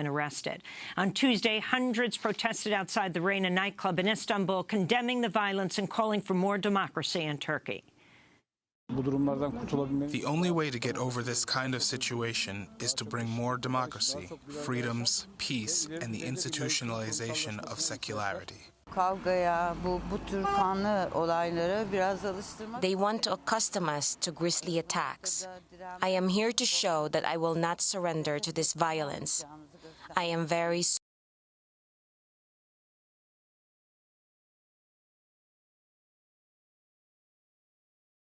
been arrested. On Tuesday, hundreds protested outside the Reina nightclub in Istanbul, condemning the violence and calling for more democracy in Turkey. The only way to get over this kind of situation is to bring more democracy, freedoms, peace, and the institutionalization of secularity. kavgaya, bu, bu tür kanlı olaylara biraz alıştırmak. They want to accustom us to grisly attacks. I am here to show that I will not surrender to this violence. I am very